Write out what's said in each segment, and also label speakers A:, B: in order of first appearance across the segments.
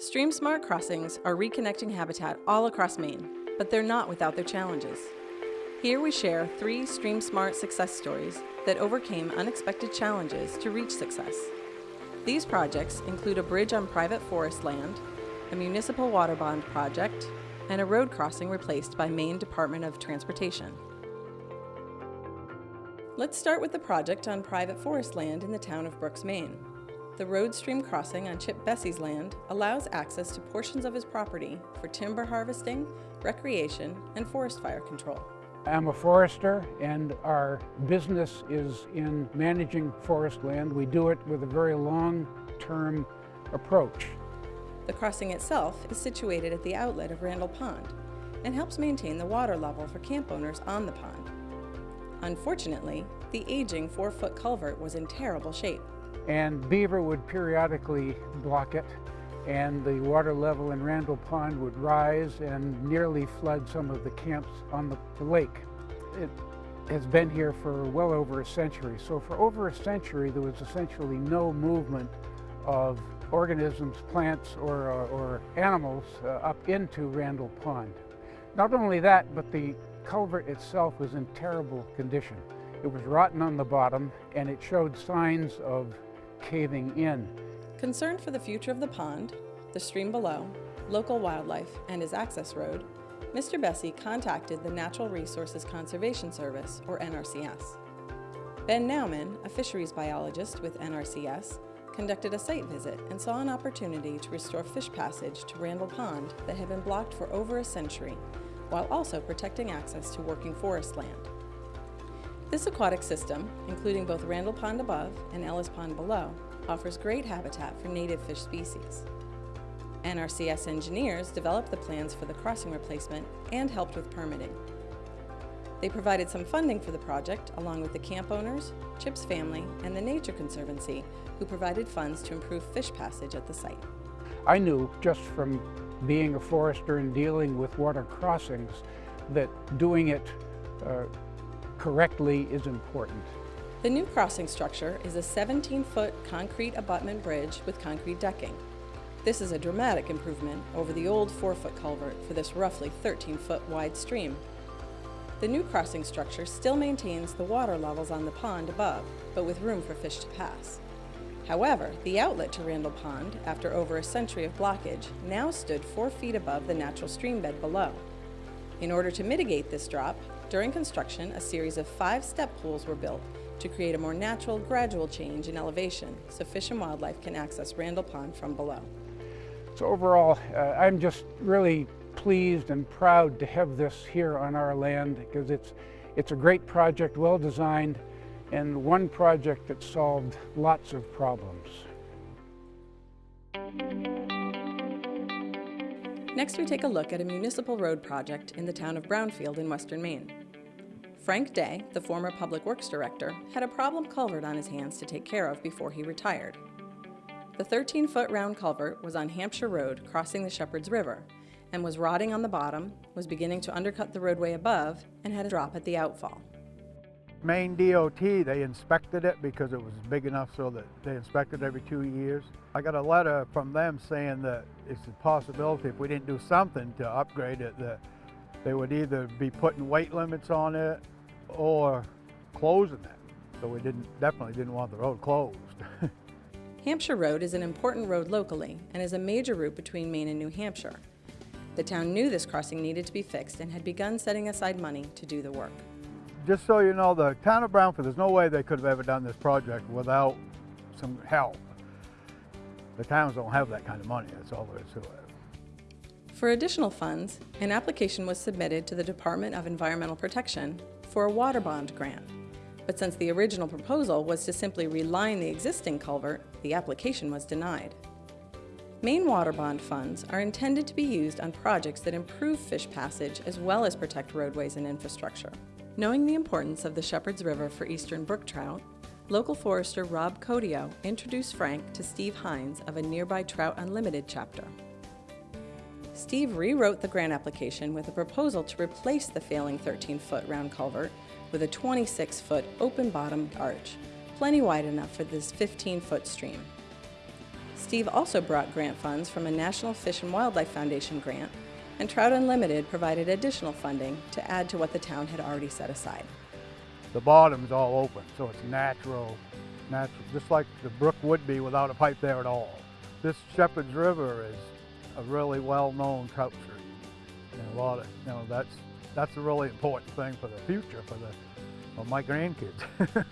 A: Stream Smart crossings are reconnecting habitat all across Maine, but they're not without their challenges. Here we share three Stream Smart success stories that overcame unexpected challenges to reach success. These projects include a bridge on private forest land, a municipal water bond project, and a road crossing replaced by Maine Department of Transportation. Let's start with the project on private forest land in the town of Brooks, Maine. The road stream crossing on Chip Bessie's land allows access to portions of his property for timber harvesting, recreation, and forest fire control.
B: I'm a forester and our business is in managing forest land. We do it with a very long-term approach.
A: The crossing itself is situated at the outlet of Randall Pond and helps maintain the water level for camp owners on the pond. Unfortunately, the aging four-foot culvert was in terrible shape.
B: And beaver would periodically block it and the water level in Randall Pond would rise and nearly flood some of the camps on the, the lake. It has been here for well over a century. So for over a century, there was essentially no movement of organisms, plants, or, uh, or animals uh, up into Randall Pond. Not only that, but the culvert itself was in terrible condition. It was rotten on the bottom and it showed signs of caving in.
A: Concerned for the future of the pond, the stream below, local wildlife, and his access road, Mr. Bessie contacted the Natural Resources Conservation Service, or NRCS. Ben Nauman, a fisheries biologist with NRCS, conducted a site visit and saw an opportunity to restore fish passage to Randall Pond that had been blocked for over a century, while also protecting access to working forest land. This aquatic system, including both Randall Pond above and Ellis Pond below, offers great habitat for native fish species. NRCS engineers developed the plans for the crossing replacement and helped with permitting. They provided some funding for the project along with the camp owners, Chip's family, and the Nature Conservancy, who provided funds to improve fish passage at the site.
B: I knew just from being a forester and dealing with water crossings that doing it uh, correctly is important.
A: The new crossing structure is a 17-foot concrete abutment bridge with concrete decking. This is a dramatic improvement over the old 4-foot culvert for this roughly 13-foot wide stream. The new crossing structure still maintains the water levels on the pond above, but with room for fish to pass. However, the outlet to Randall Pond, after over a century of blockage, now stood 4 feet above the natural stream bed below. In order to mitigate this drop, during construction, a series of five step pools were built to create a more natural, gradual change in elevation so fish and wildlife can access Randall Pond from below.
B: So overall, uh, I'm just really pleased and proud to have this here on our land because it's, it's a great project, well designed, and one project that solved lots of problems.
A: Next we take a look at a municipal road project in the town of Brownfield in western Maine. Frank Day, the former Public Works Director, had a problem culvert on his hands to take care of before he retired. The 13-foot round culvert was on Hampshire Road crossing the Shepherd's River and was rotting on the bottom, was beginning to undercut the roadway above, and had a drop at the outfall.
C: Maine DOT, they inspected it because it was big enough so that they inspected every two years. I got a letter from them saying that it's a possibility if we didn't do something to upgrade it that they would either be putting weight limits on it or closing it. So we didn't definitely didn't want the road closed.
A: Hampshire Road is an important road locally and is a major route between Maine and New Hampshire. The town knew this crossing needed to be fixed and had begun setting aside money to do the work.
C: Just so you know, the town of Brownfield, there's no way they could have ever done this project without some help. The towns don't have that kind of money, that's all there is to it.
A: For additional funds, an application was submitted to the Department of Environmental Protection for a water bond grant. But since the original proposal was to simply reline the existing culvert, the application was denied. Maine water bond funds are intended to be used on projects that improve fish passage as well as protect roadways and infrastructure. Knowing the importance of the Shepherd's River for eastern brook trout, local forester Rob Codio introduced Frank to Steve Hines of a nearby Trout Unlimited chapter. Steve rewrote the grant application with a proposal to replace the failing 13-foot round culvert with a 26-foot open-bottomed arch, plenty wide enough for this 15-foot stream. Steve also brought grant funds from a National Fish and Wildlife Foundation grant, and Trout Unlimited provided additional funding to add to what the town had already set aside.
C: The bottom's all open, so it's natural, natural, just like the brook would be without a pipe there at all. This Shepherd's River is a really well-known stream. And a lot of, you know, that's, that's a really important thing for the future, for the, for my grandkids.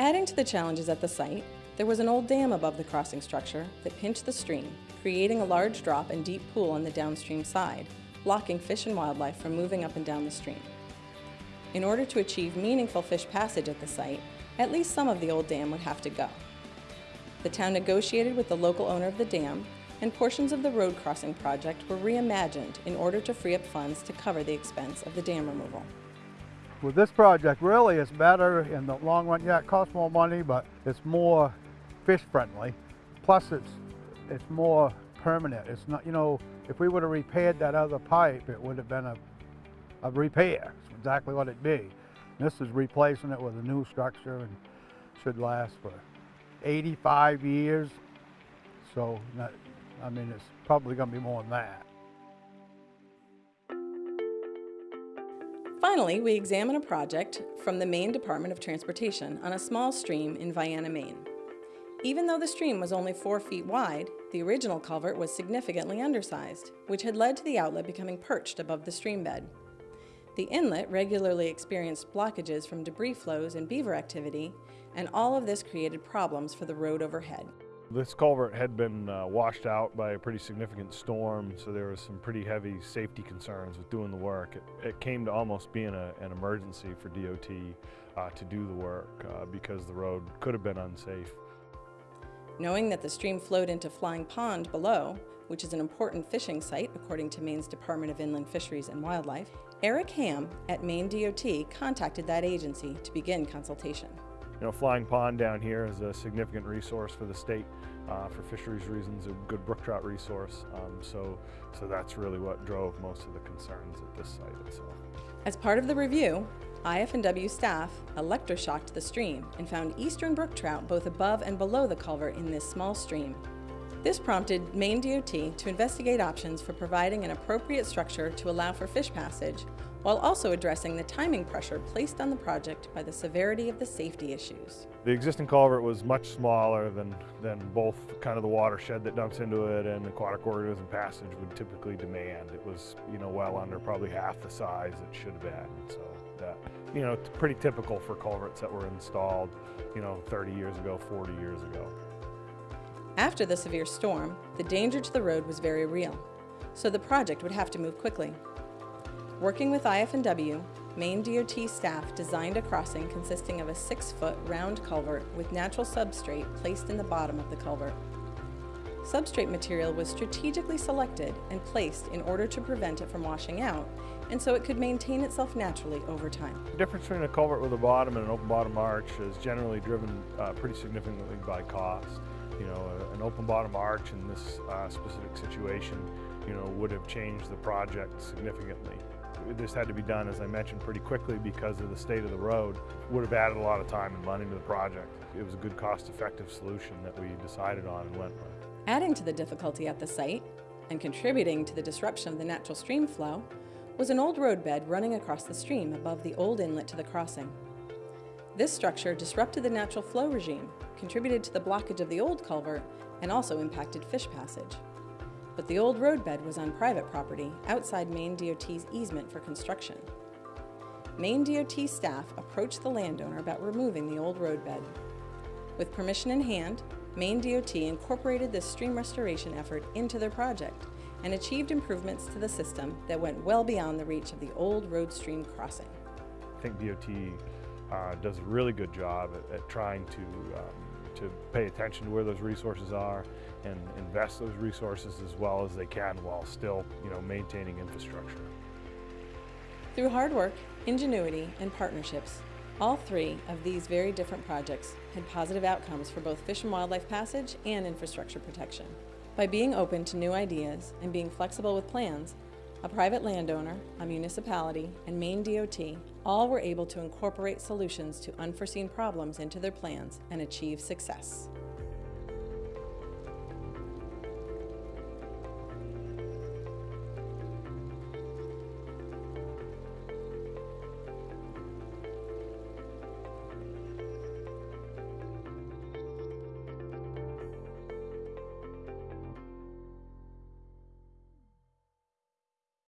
A: Adding to the challenges at the site, there was an old dam above the crossing structure that pinched the stream, creating a large drop and deep pool on the downstream side, blocking fish and wildlife from moving up and down the stream. In order to achieve meaningful fish passage at the site, at least some of the old dam would have to go. The town negotiated with the local owner of the dam, and portions of the road crossing project were reimagined in order to free up funds to cover the expense of the dam removal.
C: With this project, really, it's better in the long run. Yeah, it costs more money, but it's more fish friendly. Plus, it's it's more permanent. It's not, you know, if we would have repaired that other pipe, it would have been a, a repair. It's exactly what it'd be. This is replacing it with a new structure and should last for 85 years. So, I mean, it's probably going to be more than that.
A: Finally, we examine a project from the Maine Department of Transportation on a small stream in Vienna, Maine. Even though the stream was only four feet wide, the original culvert was significantly undersized, which had led to the outlet becoming perched above the stream bed. The inlet regularly experienced blockages from debris flows and beaver activity, and all of this created problems for the road overhead.
D: This culvert had been uh, washed out by a pretty significant storm, so there was some pretty heavy safety concerns with doing the work. It, it came to almost being a, an emergency for DOT uh, to do the work uh, because the road could have been unsafe.
A: Knowing that the stream flowed into Flying Pond below, which is an important fishing site according to Maine's Department of Inland Fisheries and Wildlife, Eric Ham at Maine DOT contacted that agency to begin consultation.
D: You know, Flying Pond down here is a significant resource for the state uh, for fisheries reasons, a good brook trout resource. Um, so, so that's really what drove most of the concerns at this site itself.
A: As part of the review, IF&W staff electroshocked the stream and found eastern brook trout both above and below the culvert in this small stream. This prompted Maine DOT to investigate options for providing an appropriate structure to allow for fish passage, while also addressing the timing pressure placed on the project by the severity of the safety issues.
D: The existing culvert was much smaller than, than both kind of the watershed that dumps into it and aquatic organism passage would typically demand. It was, you know, well under probably half the size it should have been. So that, you know, it's pretty typical for culverts that were installed, you know, 30 years ago, 40 years ago.
A: After the severe storm, the danger to the road was very real, so the project would have to move quickly. Working with IF&W, Maine DOT staff designed a crossing consisting of a six-foot round culvert with natural substrate placed in the bottom of the culvert. Substrate material was strategically selected and placed in order to prevent it from washing out, and so it could maintain itself naturally over time.
D: The difference between a culvert with a bottom and an open bottom arch is generally driven uh, pretty significantly by cost. You know, an open bottom arch in this uh, specific situation, you know, would have changed the project significantly. This had to be done, as I mentioned, pretty quickly because of the state of the road. Would have added a lot of time and money to the project. It was a good cost-effective solution that we decided on and went with.
A: Adding to the difficulty at the site, and contributing to the disruption of the natural stream flow, was an old roadbed running across the stream above the old inlet to the crossing. This structure disrupted the natural flow regime, contributed to the blockage of the old culvert, and also impacted fish passage. But the old roadbed was on private property outside Maine DOT's easement for construction. Maine DOT staff approached the landowner about removing the old roadbed. With permission in hand, Maine DOT incorporated this stream restoration effort into their project and achieved improvements to the system that went well beyond the reach of the old road stream crossing.
D: I think DOT uh, does a really good job at, at trying to, um, to pay attention to where those resources are and invest those resources as well as they can while still you know, maintaining infrastructure.
A: Through hard work, ingenuity, and partnerships, all three of these very different projects had positive outcomes for both fish and wildlife passage and infrastructure protection. By being open to new ideas and being flexible with plans, a private landowner, a municipality, and Maine DOT all were able to incorporate solutions to unforeseen problems into their plans and achieve success.